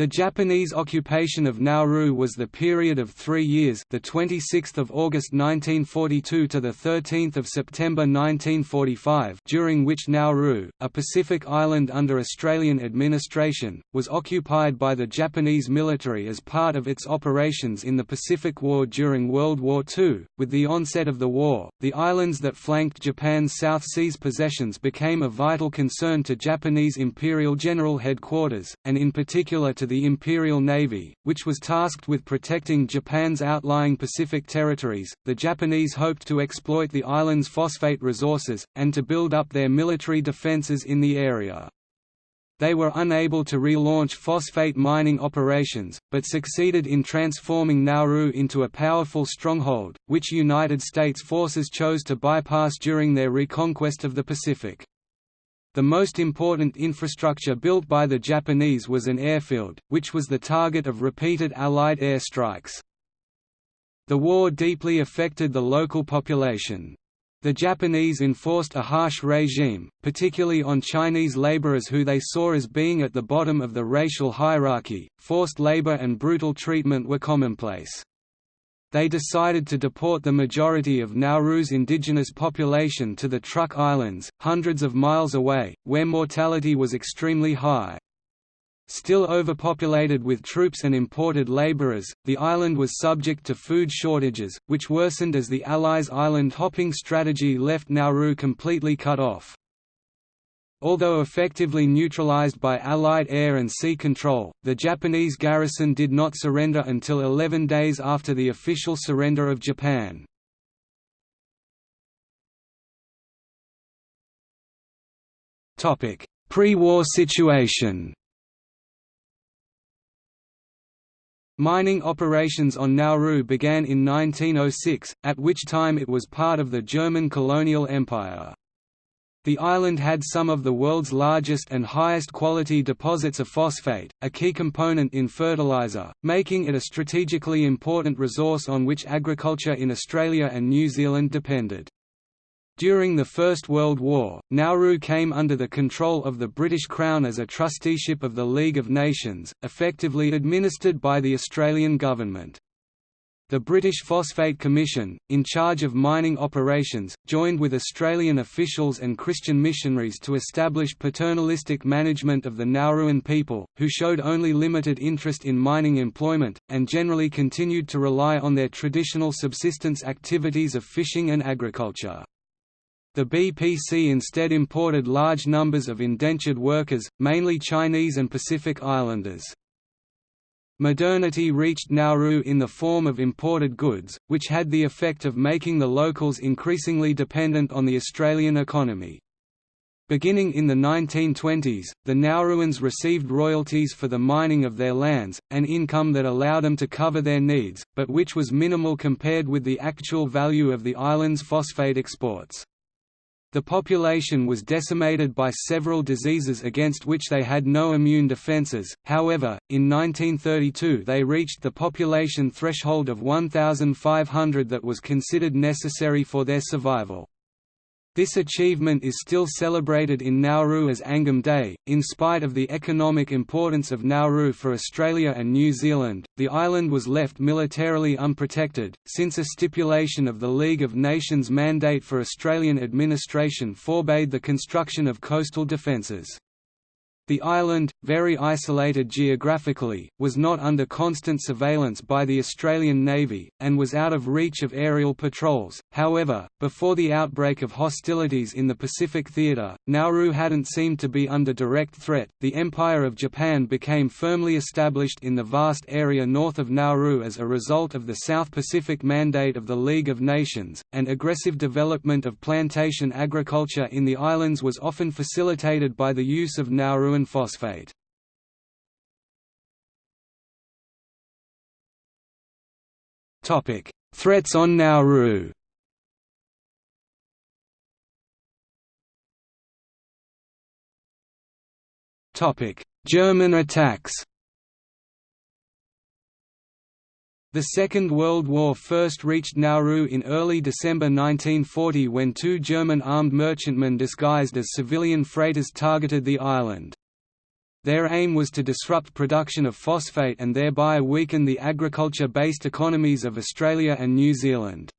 The Japanese occupation of Nauru was the period of 3 years, the 26th of August 1942 to the 13th of September 1945, during which Nauru, a Pacific island under Australian administration, was occupied by the Japanese military as part of its operations in the Pacific War during World War II. With the onset of the war, the islands that flanked Japan's South Seas possessions became a vital concern to Japanese Imperial General Headquarters, and in particular to the Imperial Navy, which was tasked with protecting Japan's outlying Pacific territories. The Japanese hoped to exploit the island's phosphate resources, and to build up their military defenses in the area. They were unable to relaunch phosphate mining operations, but succeeded in transforming Nauru into a powerful stronghold, which United States forces chose to bypass during their reconquest of the Pacific. The most important infrastructure built by the Japanese was an airfield, which was the target of repeated Allied air strikes. The war deeply affected the local population. The Japanese enforced a harsh regime, particularly on Chinese laborers who they saw as being at the bottom of the racial hierarchy. Forced labor and brutal treatment were commonplace. They decided to deport the majority of Nauru's indigenous population to the Truk Islands, hundreds of miles away, where mortality was extremely high. Still overpopulated with troops and imported laborers, the island was subject to food shortages, which worsened as the Allies' island hopping strategy left Nauru completely cut off. Although effectively neutralized by Allied air and sea control, the Japanese garrison did not surrender until 11 days after the official surrender of Japan. Pre-war situation Mining operations on Nauru began in 1906, at which time it was part of the German colonial empire. The island had some of the world's largest and highest quality deposits of phosphate, a key component in fertilizer, making it a strategically important resource on which agriculture in Australia and New Zealand depended. During the First World War, Nauru came under the control of the British Crown as a trusteeship of the League of Nations, effectively administered by the Australian government. The British Phosphate Commission, in charge of mining operations, joined with Australian officials and Christian missionaries to establish paternalistic management of the Nauruan people, who showed only limited interest in mining employment, and generally continued to rely on their traditional subsistence activities of fishing and agriculture. The BPC instead imported large numbers of indentured workers, mainly Chinese and Pacific Islanders. Modernity reached Nauru in the form of imported goods, which had the effect of making the locals increasingly dependent on the Australian economy. Beginning in the 1920s, the Nauruans received royalties for the mining of their lands, an income that allowed them to cover their needs, but which was minimal compared with the actual value of the island's phosphate exports. The population was decimated by several diseases against which they had no immune defences, however, in 1932 they reached the population threshold of 1,500 that was considered necessary for their survival. This achievement is still celebrated in Nauru as Angam Day. In spite of the economic importance of Nauru for Australia and New Zealand, the island was left militarily unprotected, since a stipulation of the League of Nations mandate for Australian administration forbade the construction of coastal defences. The island, very isolated geographically, was not under constant surveillance by the Australian Navy, and was out of reach of aerial patrols. However, before the outbreak of hostilities in the Pacific Theatre, Nauru hadn't seemed to be under direct threat. The Empire of Japan became firmly established in the vast area north of Nauru as a result of the South Pacific Mandate of the League of Nations, and aggressive development of plantation agriculture in the islands was often facilitated by the use of Nauruan phosphate. Topic: Threats on Nauru. Topic: German attacks. The Second World War first reached Nauru in early December 1940 when two German armed merchantmen disguised as civilian freighters targeted the island. Their aim was to disrupt production of phosphate and thereby weaken the agriculture-based economies of Australia and New Zealand.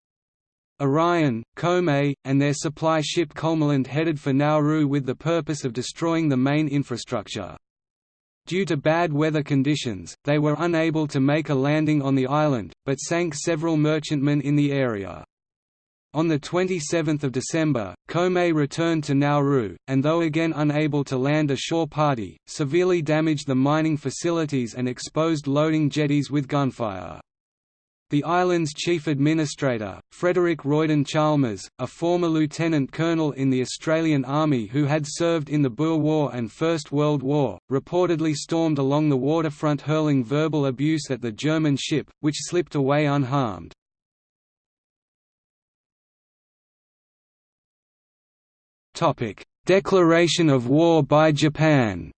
Orion, Komet, and their supply ship Kulmerland headed for Nauru with the purpose of destroying the main infrastructure. Due to bad weather conditions, they were unable to make a landing on the island, but sank several merchantmen in the area. On 27 December, Komet returned to Nauru, and though again unable to land a shore party, severely damaged the mining facilities and exposed loading jetties with gunfire. The island's chief administrator, Frederick Royden Chalmers, a former lieutenant colonel in the Australian Army who had served in the Boer War and First World War, reportedly stormed along the waterfront hurling verbal abuse at the German ship, which slipped away unharmed. Declaration of war by Japan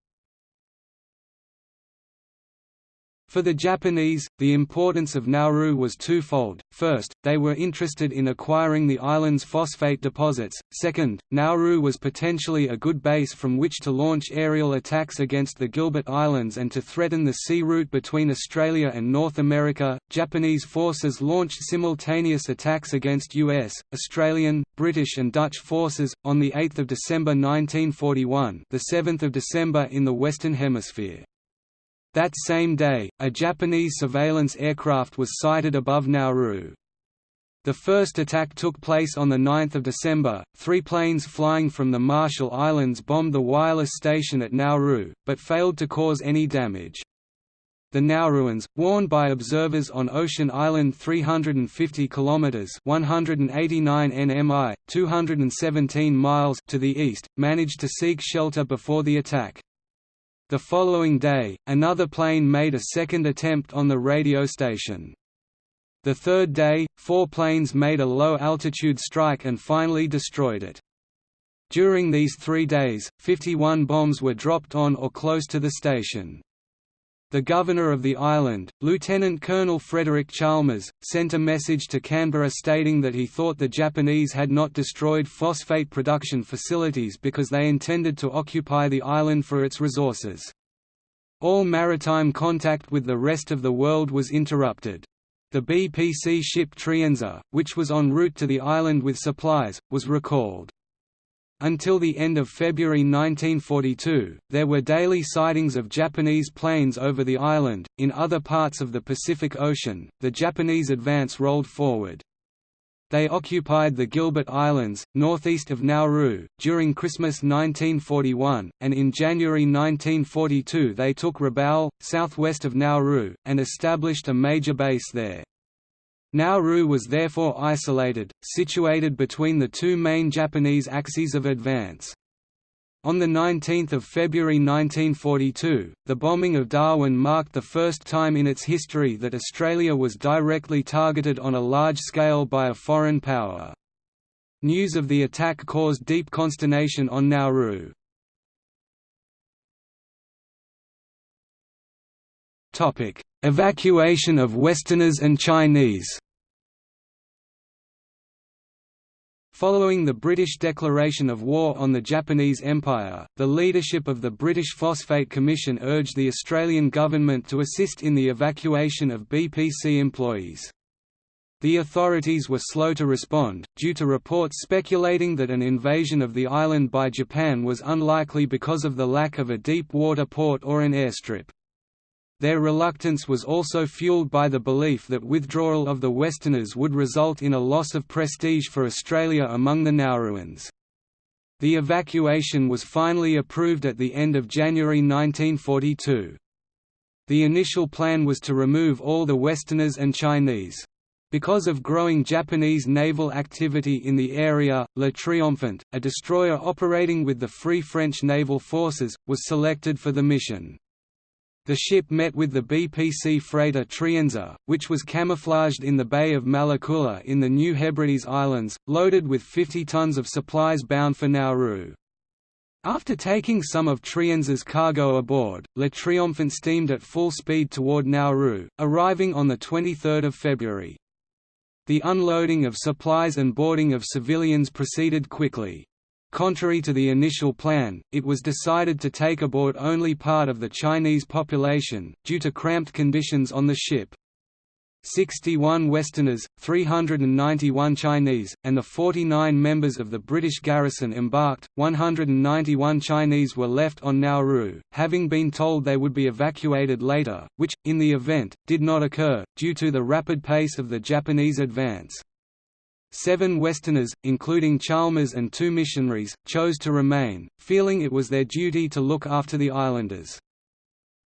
For the Japanese, the importance of Nauru was twofold, first, they were interested in acquiring the island's phosphate deposits, second, Nauru was potentially a good base from which to launch aerial attacks against the Gilbert Islands and to threaten the sea route between Australia and North America. Japanese forces launched simultaneous attacks against US, Australian, British and Dutch forces, on 8 December 1941 the 7th of December in the Western Hemisphere. That same day, a Japanese surveillance aircraft was sighted above Nauru. The first attack took place on 9 December. Three planes flying from the Marshall Islands bombed the wireless station at Nauru, but failed to cause any damage. The Nauruans, warned by observers on Ocean Island 350 km 189 nmi, 217 miles to the east, managed to seek shelter before the attack. The following day, another plane made a second attempt on the radio station. The third day, four planes made a low-altitude strike and finally destroyed it. During these three days, 51 bombs were dropped on or close to the station. The governor of the island, Lieutenant Colonel Frederick Chalmers, sent a message to Canberra stating that he thought the Japanese had not destroyed phosphate production facilities because they intended to occupy the island for its resources. All maritime contact with the rest of the world was interrupted. The BPC ship Trienza, which was en route to the island with supplies, was recalled. Until the end of February 1942, there were daily sightings of Japanese planes over the island. In other parts of the Pacific Ocean, the Japanese advance rolled forward. They occupied the Gilbert Islands, northeast of Nauru, during Christmas 1941, and in January 1942 they took Rabaul, southwest of Nauru, and established a major base there. Nauru was therefore isolated, situated between the two main Japanese axes of advance. On 19 February 1942, the bombing of Darwin marked the first time in its history that Australia was directly targeted on a large scale by a foreign power. News of the attack caused deep consternation on Nauru. Evacuation of Westerners and Chinese Following the British declaration of war on the Japanese Empire, the leadership of the British Phosphate Commission urged the Australian government to assist in the evacuation of BPC employees. The authorities were slow to respond, due to reports speculating that an invasion of the island by Japan was unlikely because of the lack of a deep water port or an airstrip. Their reluctance was also fueled by the belief that withdrawal of the Westerners would result in a loss of prestige for Australia among the Nauruans. The evacuation was finally approved at the end of January 1942. The initial plan was to remove all the Westerners and Chinese. Because of growing Japanese naval activity in the area, Le Triomphant, a destroyer operating with the Free French Naval Forces, was selected for the mission. The ship met with the BPC freighter Trienza, which was camouflaged in the Bay of Malakula in the New Hebrides Islands, loaded with 50 tons of supplies bound for Nauru. After taking some of Trienza's cargo aboard, Le Triomphant steamed at full speed toward Nauru, arriving on 23 February. The unloading of supplies and boarding of civilians proceeded quickly. Contrary to the initial plan, it was decided to take aboard only part of the Chinese population, due to cramped conditions on the ship. 61 Westerners, 391 Chinese, and the 49 members of the British garrison embarked. 191 Chinese were left on Nauru, having been told they would be evacuated later, which, in the event, did not occur, due to the rapid pace of the Japanese advance. Seven Westerners, including Chalmers and two missionaries, chose to remain, feeling it was their duty to look after the islanders.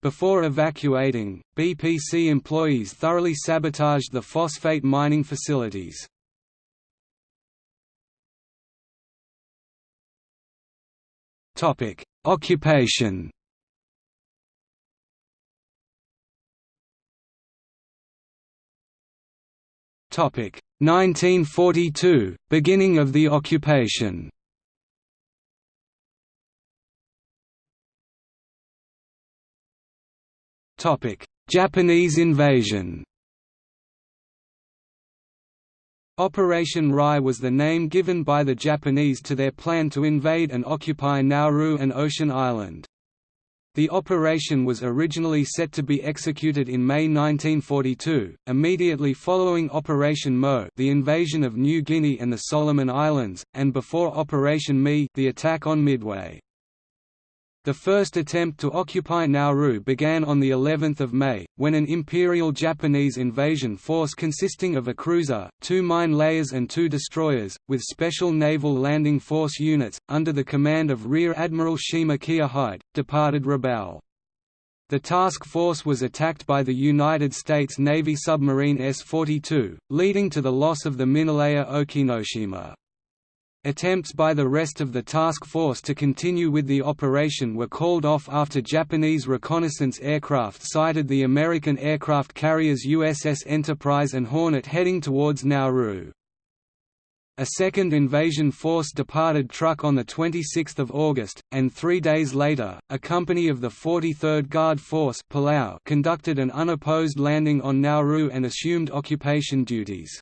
Before evacuating, BPC employees thoroughly sabotaged the phosphate mining facilities. Occupation Topic 1942 beginning of the occupation. Japanese invasion. Operation Rai was the name given by the Japanese to their plan to invade and occupy Nauru and Ocean Island. The operation was originally set to be executed in May 1942, immediately following Operation Mo the invasion of New Guinea and the Solomon Islands, and before Operation Me the attack on Midway. The first attempt to occupy Nauru began on the 11th of May, when an Imperial Japanese invasion force consisting of a cruiser, two mine layers and two destroyers, with special naval landing force units, under the command of Rear Admiral Shima Kiyohide, departed Rabaul. The task force was attacked by the United States Navy submarine S-42, leading to the loss of the minelayer Okinoshima. Attempts by the rest of the task force to continue with the operation were called off after Japanese reconnaissance aircraft sighted the American aircraft carriers USS Enterprise and Hornet heading towards Nauru. A second invasion force departed Truk on 26 August, and three days later, a company of the 43rd Guard Force Palau conducted an unopposed landing on Nauru and assumed occupation duties.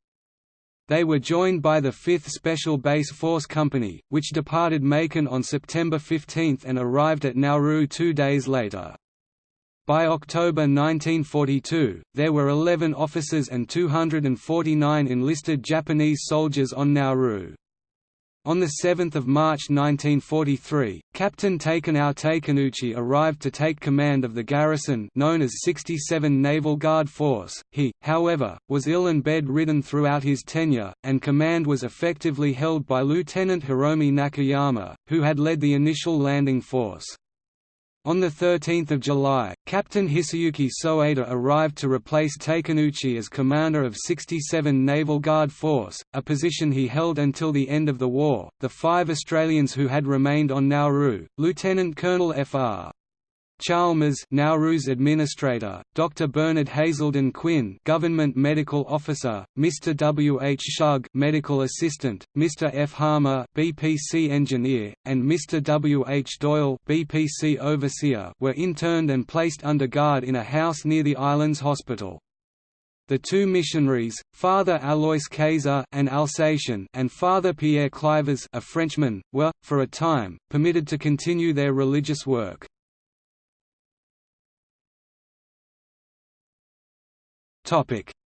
They were joined by the 5th Special Base Force Company, which departed Makin on September 15 and arrived at Nauru two days later. By October 1942, there were 11 officers and 249 enlisted Japanese soldiers on Nauru. On 7 March 1943, Captain Takenao Takenouchi arrived to take command of the garrison known as 67 Naval Guard Force. He, however, was ill and bed-ridden throughout his tenure, and command was effectively held by Lieutenant Hiromi Nakayama, who had led the initial landing force. On 13 July, Captain Hisayuki Soeda arrived to replace Takenouchi as commander of 67 Naval Guard Force, a position he held until the end of the war. The five Australians who had remained on Nauru, Lieutenant Colonel Fr. Chalmers Nauru's administrator, Dr. Bernard Hazelden Quinn government medical officer, Mr. W. H. Shugg medical assistant, Mr. F. Harmer BPC engineer, and Mr. W. H. Doyle BPC overseer were interned and placed under guard in a house near the island's hospital. The two missionaries, Father Alois Kayser an Alsatian and Father Pierre Clivaz a Frenchman, were, for a time, permitted to continue their religious work.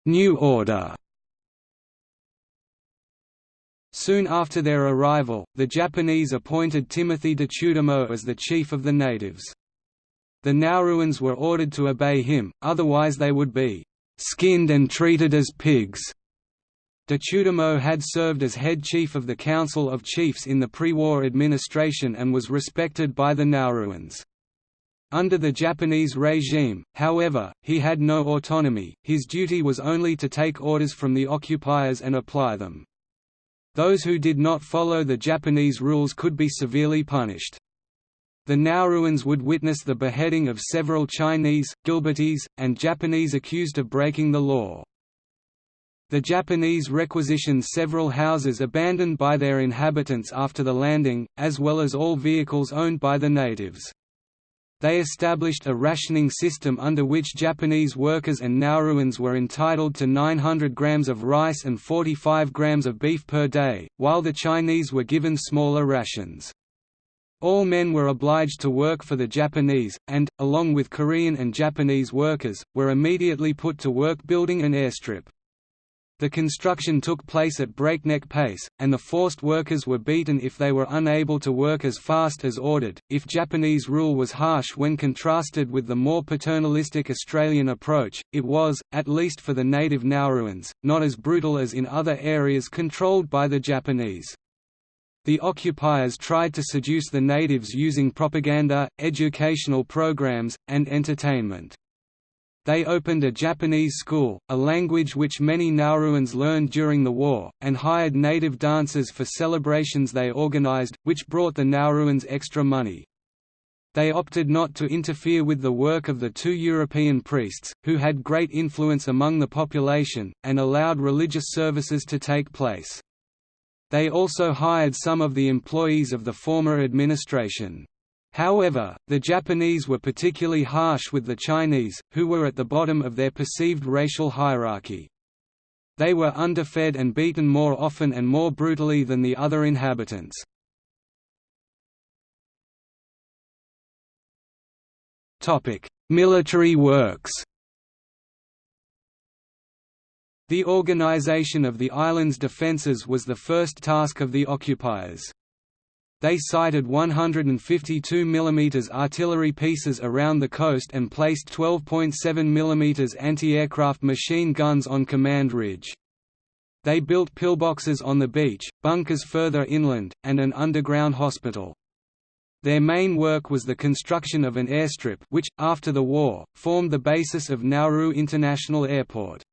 New Order Soon after their arrival, the Japanese appointed Timothy De Detudamo as the chief of the natives. The Nauruans were ordered to obey him, otherwise they would be «skinned and treated as pigs». De Detudamo had served as head chief of the Council of Chiefs in the pre-war administration and was respected by the Nauruans. Under the Japanese regime, however, he had no autonomy, his duty was only to take orders from the occupiers and apply them. Those who did not follow the Japanese rules could be severely punished. The Nauruans would witness the beheading of several Chinese, Gilbertese, and Japanese accused of breaking the law. The Japanese requisitioned several houses abandoned by their inhabitants after the landing, as well as all vehicles owned by the natives. They established a rationing system under which Japanese workers and Nauruans were entitled to 900 grams of rice and 45 grams of beef per day, while the Chinese were given smaller rations. All men were obliged to work for the Japanese, and, along with Korean and Japanese workers, were immediately put to work building an airstrip. The construction took place at breakneck pace, and the forced workers were beaten if they were unable to work as fast as ordered. If Japanese rule was harsh when contrasted with the more paternalistic Australian approach, it was, at least for the native Nauruans, not as brutal as in other areas controlled by the Japanese. The occupiers tried to seduce the natives using propaganda, educational programs, and entertainment. They opened a Japanese school, a language which many Nauruans learned during the war, and hired native dancers for celebrations they organized, which brought the Nauruans extra money. They opted not to interfere with the work of the two European priests, who had great influence among the population, and allowed religious services to take place. They also hired some of the employees of the former administration. However, the Japanese were particularly harsh with the Chinese, who were at the bottom of their perceived racial hierarchy. They were underfed and beaten more often and more brutally than the other inhabitants. Military works The organization of the island's defences was the first task of the occupiers. They sited 152 mm artillery pieces around the coast and placed 12.7 mm anti-aircraft machine guns on Command Ridge. They built pillboxes on the beach, bunkers further inland, and an underground hospital. Their main work was the construction of an airstrip which, after the war, formed the basis of Nauru International Airport.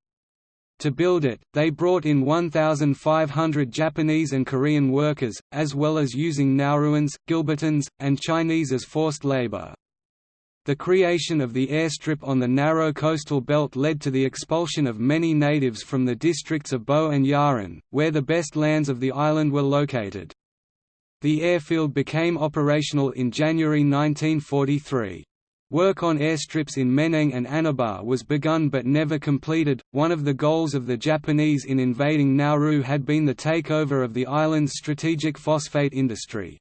To build it, they brought in 1,500 Japanese and Korean workers, as well as using Nauruans, Gilbertans, and Chinese as forced labor. The creation of the airstrip on the narrow coastal belt led to the expulsion of many natives from the districts of Boe and Yaren, where the best lands of the island were located. The airfield became operational in January 1943. Work on airstrips in Meneng and Anabar was begun but never completed. One of the goals of the Japanese in invading Nauru had been the takeover of the island's strategic phosphate industry.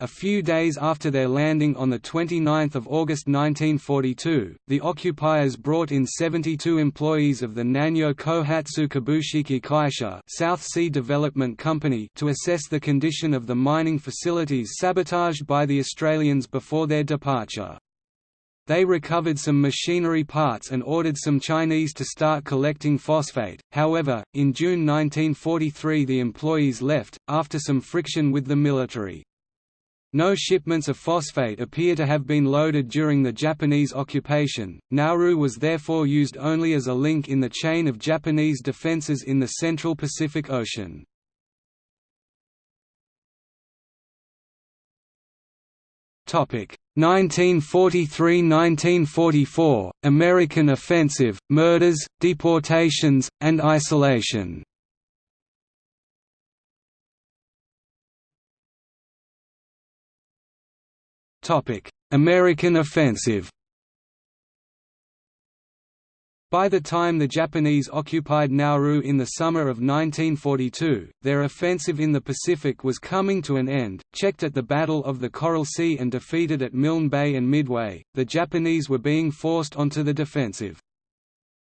A few days after their landing on 29 August 1942, the occupiers brought in 72 employees of the Nanyo Kohatsu Kabushiki Kaisha South Sea Development Company to assess the condition of the mining facilities sabotaged by the Australians before their departure. They recovered some machinery parts and ordered some Chinese to start collecting phosphate, however, in June 1943 the employees left, after some friction with the military. No shipments of phosphate appear to have been loaded during the Japanese occupation. Nauru was therefore used only as a link in the chain of Japanese defenses in the central Pacific Ocean. 1943–1944, American offensive, murders, deportations, and isolation. American offensive by the time the Japanese occupied Nauru in the summer of 1942, their offensive in the Pacific was coming to an end. Checked at the Battle of the Coral Sea and defeated at Milne Bay and Midway, the Japanese were being forced onto the defensive.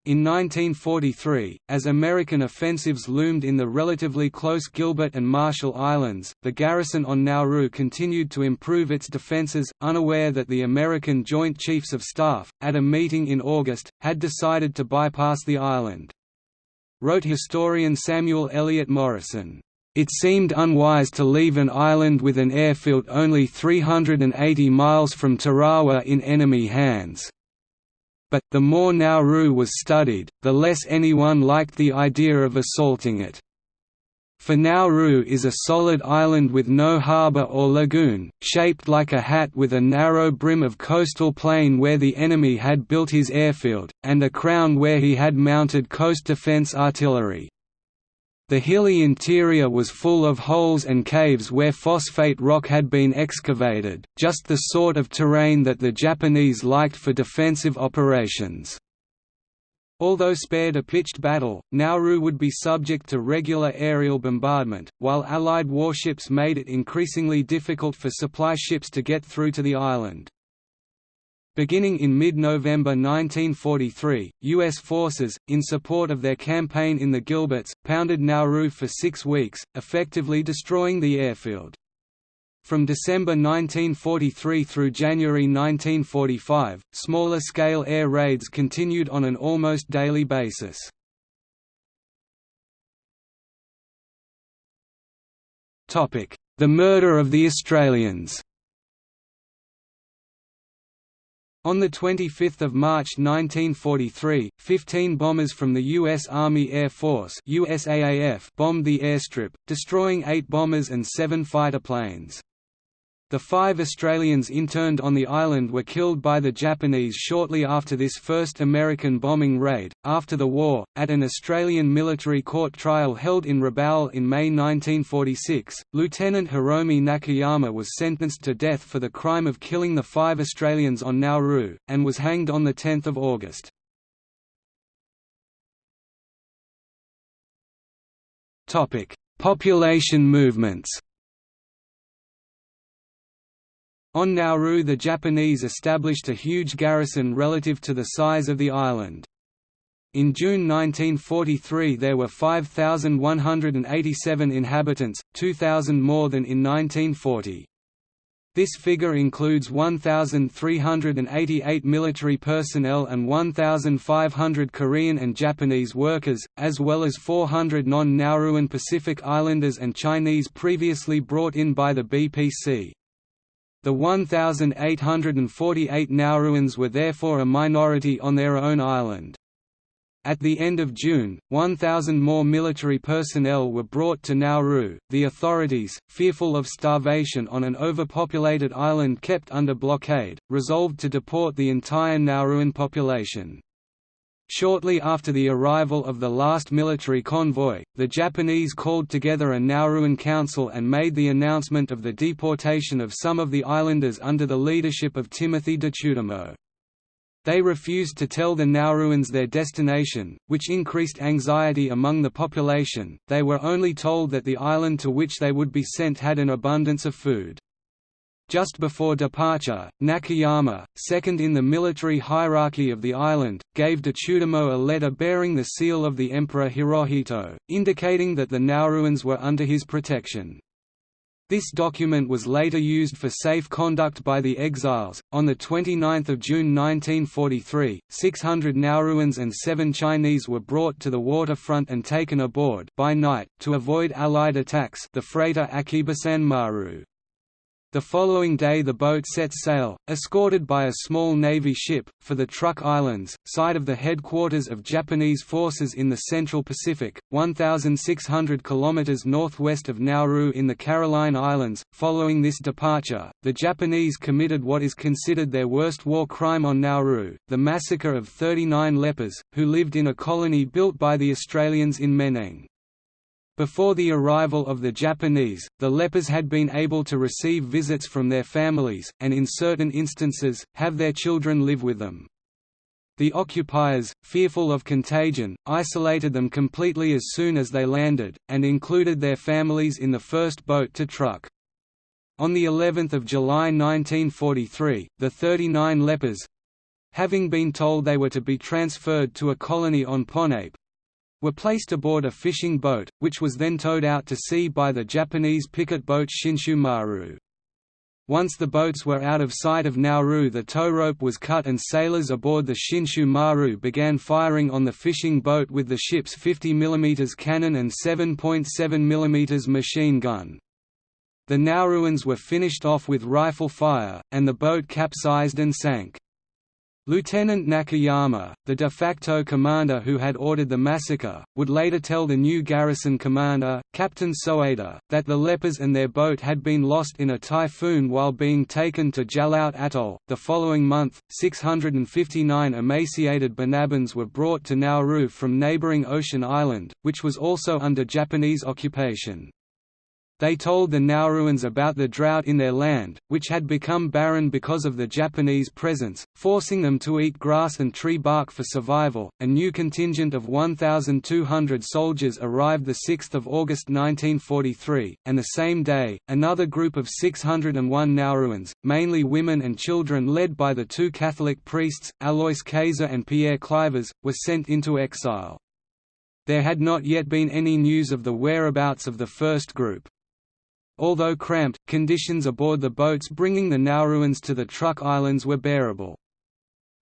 In 1943, as American offensives loomed in the relatively close Gilbert and Marshall Islands, the garrison on Nauru continued to improve its defenses, unaware that the American Joint Chiefs of Staff, at a meeting in August, had decided to bypass the island. Wrote historian Samuel Eliot Morison, "...it seemed unwise to leave an island with an airfield only 380 miles from Tarawa in enemy hands." But, the more Nauru was studied, the less anyone liked the idea of assaulting it. For Nauru is a solid island with no harbour or lagoon, shaped like a hat with a narrow brim of coastal plain where the enemy had built his airfield, and a crown where he had mounted coast defence artillery. The hilly interior was full of holes and caves where phosphate rock had been excavated, just the sort of terrain that the Japanese liked for defensive operations. Although spared a pitched battle, Nauru would be subject to regular aerial bombardment, while Allied warships made it increasingly difficult for supply ships to get through to the island. Beginning in mid-November 1943, U.S. forces, in support of their campaign in the Gilberts, pounded Nauru for six weeks, effectively destroying the airfield. From December 1943 through January 1945, smaller-scale air raids continued on an almost daily basis. The murder of the Australians On 25 March 1943, 15 bombers from the U.S. Army Air Force USAAF bombed the airstrip, destroying eight bombers and seven fighter planes. The five Australians interned on the island were killed by the Japanese shortly after this first American bombing raid. After the war, at an Australian military court trial held in Rabaul in May 1946, Lieutenant Hiromi Nakayama was sentenced to death for the crime of killing the five Australians on Nauru, and was hanged on 10 August. Population movements On Nauru the Japanese established a huge garrison relative to the size of the island. In June 1943 there were 5,187 inhabitants, 2,000 more than in 1940. This figure includes 1,388 military personnel and 1,500 Korean and Japanese workers, as well as 400 non-Nauruan Pacific Islanders and Chinese previously brought in by the BPC. The 1,848 Nauruans were therefore a minority on their own island. At the end of June, 1,000 more military personnel were brought to Nauru. The authorities, fearful of starvation on an overpopulated island kept under blockade, resolved to deport the entire Nauruan population. Shortly after the arrival of the last military convoy, the Japanese called together a Nauruan council and made the announcement of the deportation of some of the islanders under the leadership of Timothy Detudamo. They refused to tell the Nauruans their destination, which increased anxiety among the population, they were only told that the island to which they would be sent had an abundance of food. Just before departure, Nakayama, second in the military hierarchy of the island, gave Detudamo a letter bearing the seal of the Emperor Hirohito, indicating that the Nauruans were under his protection. This document was later used for safe conduct by the exiles. On the 29th of June 1943, 600 Nauruans and 7 Chinese were brought to the waterfront and taken aboard by night to avoid allied attacks. The freighter Akibasan Maru the following day the boat set sail, escorted by a small Navy ship, for the Truk Islands, site of the headquarters of Japanese forces in the Central Pacific, 1,600 km northwest of Nauru in the Caroline Islands. Following this departure, the Japanese committed what is considered their worst war crime on Nauru, the massacre of 39 lepers, who lived in a colony built by the Australians in Meneng. Before the arrival of the Japanese, the lepers had been able to receive visits from their families, and in certain instances, have their children live with them. The occupiers, fearful of contagion, isolated them completely as soon as they landed, and included their families in the first boat to Truk. On the 11th of July 1943, the 39 lepers—having been told they were to be transferred to a colony on Ponape, were placed aboard a fishing boat, which was then towed out to sea by the Japanese picket boat Shinshu Maru. Once the boats were out of sight of Nauru the tow rope was cut and sailors aboard the Shinshu Maru began firing on the fishing boat with the ship's 50 mm cannon and 7.7 mm machine gun. The Nauruans were finished off with rifle fire, and the boat capsized and sank. Lieutenant Nakayama, the de facto commander who had ordered the massacre, would later tell the new garrison commander, Captain Soeda, that the lepers and their boat had been lost in a typhoon while being taken to Jaluit Atoll. The following month, 659 emaciated Banabans were brought to Nauru from neighboring Ocean Island, which was also under Japanese occupation. They told the Nauruans about the drought in their land, which had become barren because of the Japanese presence, forcing them to eat grass and tree bark for survival. A new contingent of 1,200 soldiers arrived 6 August 1943, and the same day, another group of 601 Nauruans, mainly women and children led by the two Catholic priests, Alois Kayser and Pierre Clivaz, were sent into exile. There had not yet been any news of the whereabouts of the first group. Although cramped, conditions aboard the boats bringing the Nauruans to the Truk Islands were bearable.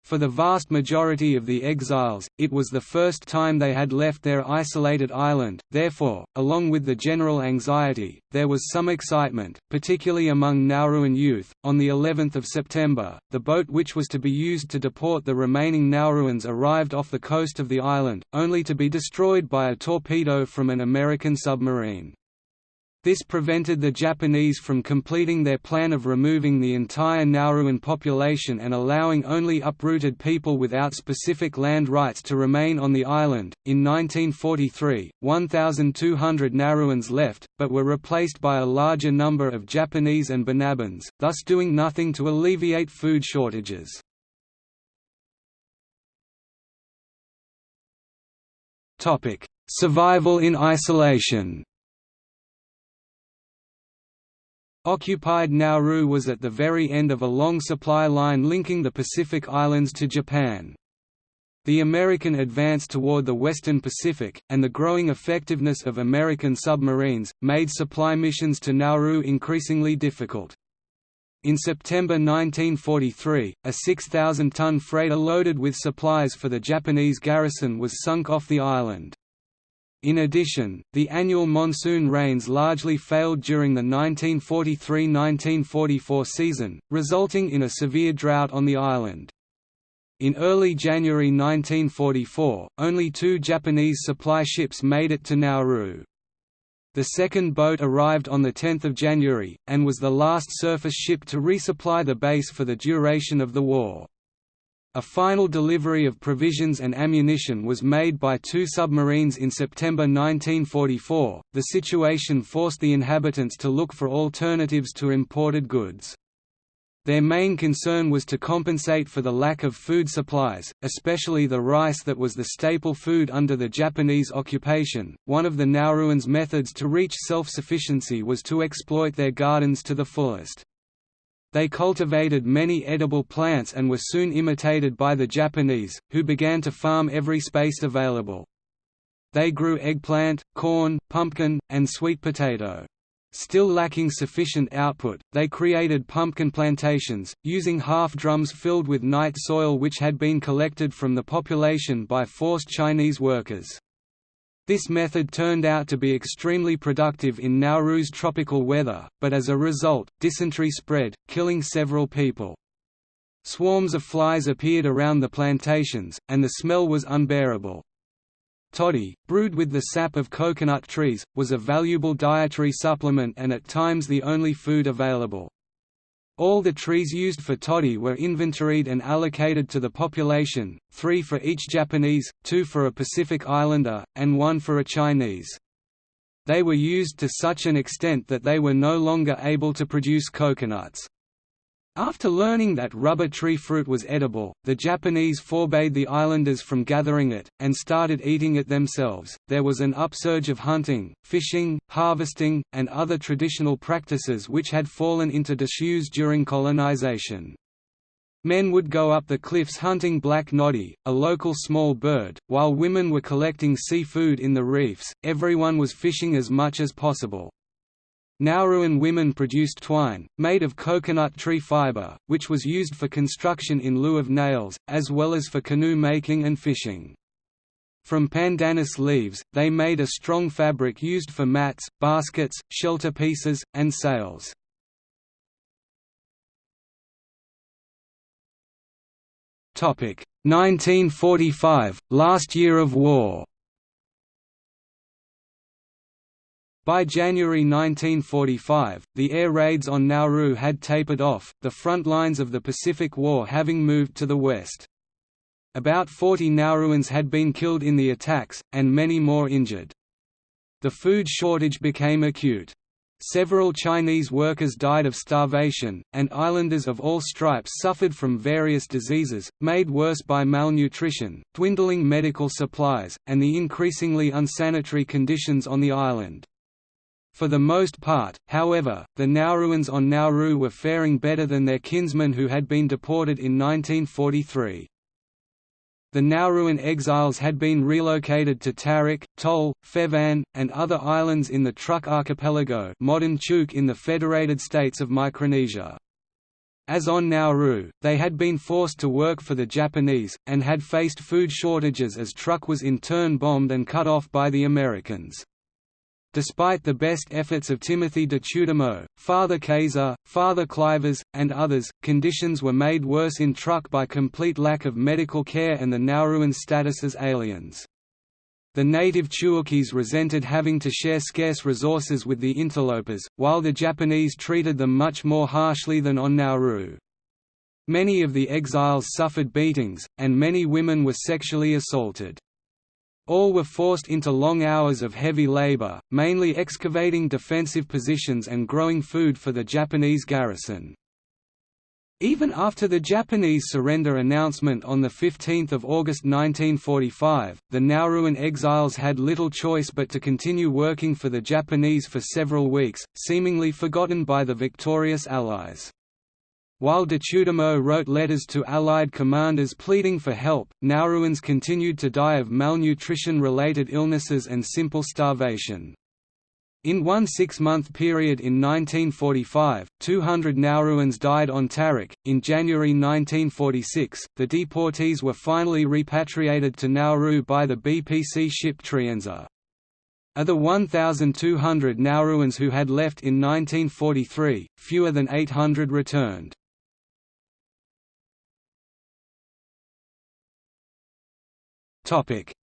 For the vast majority of the exiles, it was the first time they had left their isolated island, therefore, along with the general anxiety, there was some excitement, particularly among Nauruan youth. On the 11th of September, the boat which was to be used to deport the remaining Nauruans arrived off the coast of the island, only to be destroyed by a torpedo from an American submarine. This prevented the Japanese from completing their plan of removing the entire Nauruan population and allowing only uprooted people without specific land rights to remain on the island. In 1943, 1,200 Nauruans left, but were replaced by a larger number of Japanese and Banabans, thus doing nothing to alleviate food shortages. Survival in isolation Occupied Nauru was at the very end of a long supply line linking the Pacific Islands to Japan. The American advance toward the western Pacific, and the growing effectiveness of American submarines, made supply missions to Nauru increasingly difficult. In September 1943, a 6,000-ton freighter loaded with supplies for the Japanese garrison was sunk off the island. In addition, the annual monsoon rains largely failed during the 1943–1944 season, resulting in a severe drought on the island. In early January 1944, only two Japanese supply ships made it to Nauru. The second boat arrived on 10 January, and was the last surface ship to resupply the base for the duration of the war. A final delivery of provisions and ammunition was made by two submarines in September 1944. The situation forced the inhabitants to look for alternatives to imported goods. Their main concern was to compensate for the lack of food supplies, especially the rice that was the staple food under the Japanese occupation. One of the Nauruans' methods to reach self sufficiency was to exploit their gardens to the fullest. They cultivated many edible plants and were soon imitated by the Japanese, who began to farm every space available. They grew eggplant, corn, pumpkin, and sweet potato. Still lacking sufficient output, they created pumpkin plantations, using half-drums filled with night soil which had been collected from the population by forced Chinese workers. This method turned out to be extremely productive in Nauru's tropical weather, but as a result, dysentery spread, killing several people. Swarms of flies appeared around the plantations, and the smell was unbearable. Toddy, brewed with the sap of coconut trees, was a valuable dietary supplement and at times the only food available. All the trees used for toddy were inventoried and allocated to the population, three for each Japanese, two for a Pacific Islander, and one for a Chinese. They were used to such an extent that they were no longer able to produce coconuts. After learning that rubber tree fruit was edible, the Japanese forbade the islanders from gathering it, and started eating it themselves. There was an upsurge of hunting, fishing, harvesting, and other traditional practices which had fallen into disuse during colonization. Men would go up the cliffs hunting black noddy, a local small bird, while women were collecting seafood in the reefs. Everyone was fishing as much as possible. Nauruan women produced twine, made of coconut tree fiber, which was used for construction in lieu of nails, as well as for canoe making and fishing. From pandanus leaves, they made a strong fabric used for mats, baskets, shelter pieces, and sails. Topic 1945 – Last year of war By January 1945, the air raids on Nauru had tapered off, the front lines of the Pacific War having moved to the west. About 40 Nauruans had been killed in the attacks, and many more injured. The food shortage became acute. Several Chinese workers died of starvation, and islanders of all stripes suffered from various diseases, made worse by malnutrition, dwindling medical supplies, and the increasingly unsanitary conditions on the island. For the most part, however, the Nauruans on Nauru were faring better than their kinsmen who had been deported in 1943. The Nauruan exiles had been relocated to Tarik, Tol, Fefan, and other islands in the Truk archipelago modern Chuuk in the Federated States of Micronesia. As on Nauru, they had been forced to work for the Japanese, and had faced food shortages as Truk was in turn bombed and cut off by the Americans. Despite the best efforts of Timothy Detudamo, Father Kayser, Father Clivers, and others, conditions were made worse in Truk by complete lack of medical care and the Nauruan status as aliens. The native Chuukese resented having to share scarce resources with the interlopers, while the Japanese treated them much more harshly than on Nauru. Many of the exiles suffered beatings, and many women were sexually assaulted. All were forced into long hours of heavy labor, mainly excavating defensive positions and growing food for the Japanese garrison. Even after the Japanese surrender announcement on 15 August 1945, the Nauruan exiles had little choice but to continue working for the Japanese for several weeks, seemingly forgotten by the victorious Allies. While Detudamo wrote letters to Allied commanders pleading for help, Nauruans continued to die of malnutrition-related illnesses and simple starvation. In one six-month period in 1945, 200 Nauruans died on Truk. In January 1946, the deportees were finally repatriated to Nauru by the BPC ship Trienza. Of the 1,200 Nauruans who had left in 1943, fewer than 800 returned.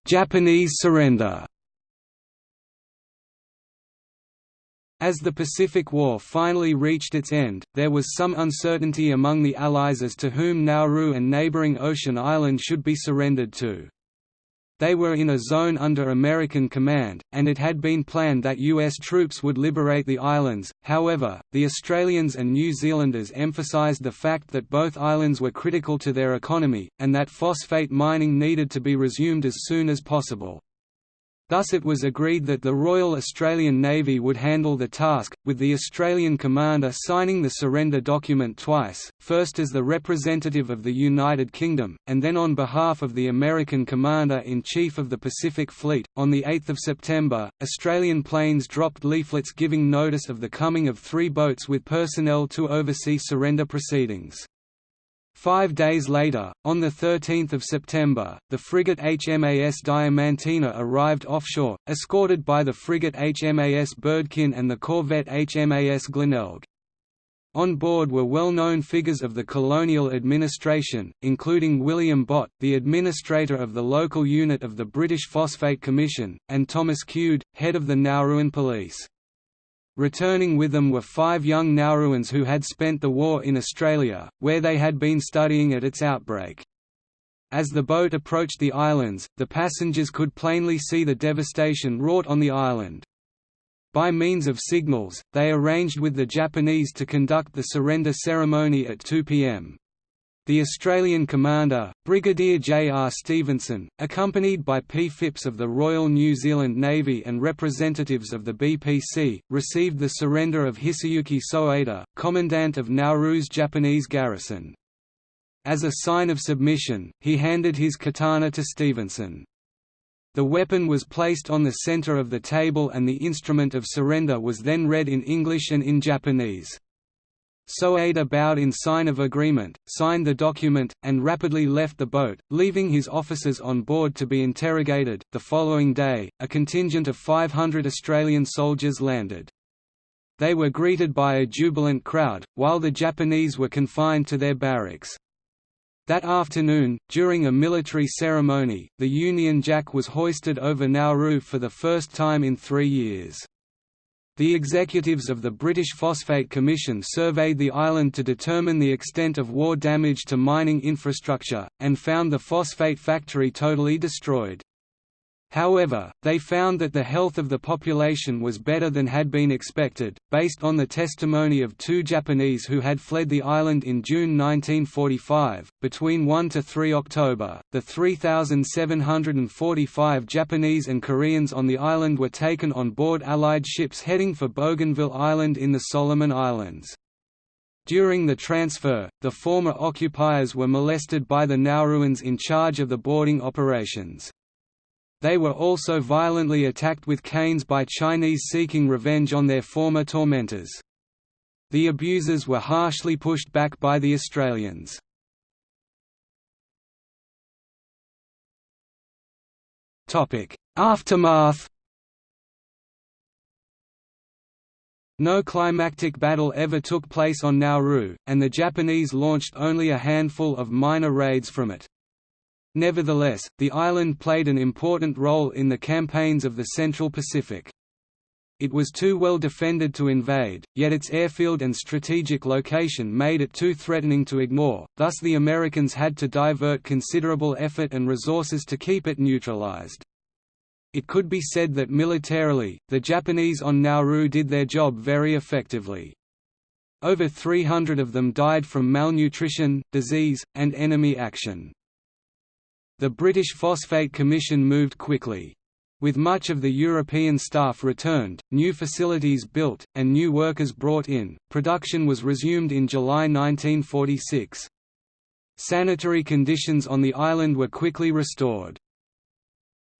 Japanese surrender As the Pacific War finally reached its end, there was some uncertainty among the Allies as to whom Nauru and neighboring Ocean Island should be surrendered to. They were in a zone under American command, and it had been planned that U.S. troops would liberate the islands, however, the Australians and New Zealanders emphasised the fact that both islands were critical to their economy, and that phosphate mining needed to be resumed as soon as possible. Thus it was agreed that the Royal Australian Navy would handle the task, with the Australian commander signing the surrender document twice, first as the representative of the United Kingdom, and then on behalf of the American Commander-in-Chief of the Pacific Fleet. On 8 September, Australian planes dropped leaflets giving notice of the coming of three boats with personnel to oversee surrender proceedings. Five days later, on 13 September, the frigate HMAS Diamantina arrived offshore, escorted by the frigate HMAS Burdekin and the corvette HMAS Glenelg. On board were well-known figures of the colonial administration, including William Bott, the administrator of the local unit of the British Phosphate Commission, and Thomas Cude, head of the Nauruan Police. Returning with them were five young Nauruans who had spent the war in Australia, where they had been studying at its outbreak. As the boat approached the islands, the passengers could plainly see the devastation wrought on the island. By means of signals, they arranged with the Japanese to conduct the surrender ceremony at 2 p.m. The Australian commander, Brigadier J. R. Stevenson, accompanied by P. Phipps of the Royal New Zealand Navy and representatives of the BPC, received the surrender of Hisayuki Soeda, commandant of Nauru's Japanese garrison. As a sign of submission, he handed his katana to Stevenson. The weapon was placed on the center of the table and the instrument of surrender was then read in English and in Japanese. Soeda bowed in sign of agreement, signed the document, and rapidly left the boat, leaving his officers on board to be interrogated. The following day, a contingent of 500 Australian soldiers landed. They were greeted by a jubilant crowd, while the Japanese were confined to their barracks. That afternoon, during a military ceremony, the Union Jack was hoisted over Nauru for the first time in three years. The executives of the British Phosphate Commission surveyed the island to determine the extent of war damage to mining infrastructure, and found the phosphate factory totally destroyed. However, they found that the health of the population was better than had been expected, based on the testimony of two Japanese who had fled the island in June 1945. Between 1 to 3 October, the 3,745 Japanese and Koreans on the island were taken on board Allied ships heading for Bougainville Island in the Solomon Islands. During the transfer, the former occupiers were molested by the Nauruans in charge of the boarding operations. They were also violently attacked with canes by Chinese seeking revenge on their former tormentors. The abusers were harshly pushed back by the Australians. Aftermath No climactic battle ever took place on Nauru, and the Japanese launched only a handful of minor raids from it. Nevertheless, the island played an important role in the campaigns of the Central Pacific. It was too well defended to invade, yet its airfield and strategic location made it too threatening to ignore, thus the Americans had to divert considerable effort and resources to keep it neutralized. It could be said that militarily, the Japanese on Nauru did their job very effectively. Over 300 of them died from malnutrition, disease, and enemy action. The British Phosphate Commission moved quickly. With much of the European staff returned, new facilities built, and new workers brought in, production was resumed in July 1946. Sanitary conditions on the island were quickly restored.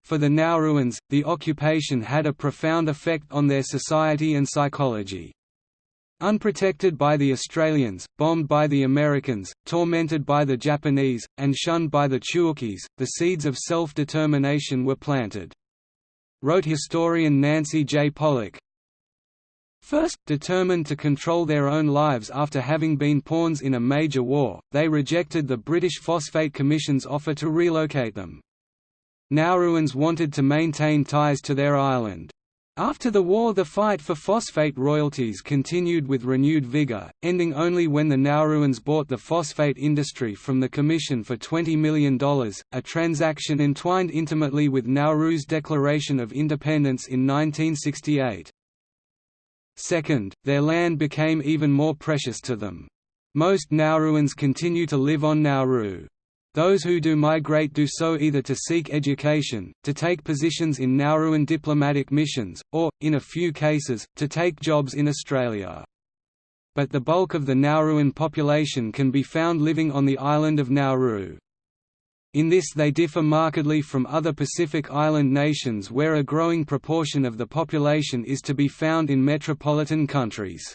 For the Nauruans, the occupation had a profound effect on their society and psychology. Unprotected by the Australians, bombed by the Americans, tormented by the Japanese, and shunned by the Chukis, the seeds of self-determination were planted. Wrote historian Nancy J. Pollock, First, determined to control their own lives after having been pawns in a major war, they rejected the British Phosphate Commission's offer to relocate them. Nauruans wanted to maintain ties to their island. After the war the fight for phosphate royalties continued with renewed vigor, ending only when the Nauruans bought the phosphate industry from the Commission for $20 million, a transaction entwined intimately with Nauru's declaration of independence in 1968. Second, their land became even more precious to them. Most Nauruans continue to live on Nauru. Those who do migrate do so either to seek education, to take positions in Nauruan diplomatic missions, or, in a few cases, to take jobs in Australia. But the bulk of the Nauruan population can be found living on the island of Nauru. In this they differ markedly from other Pacific Island nations where a growing proportion of the population is to be found in metropolitan countries.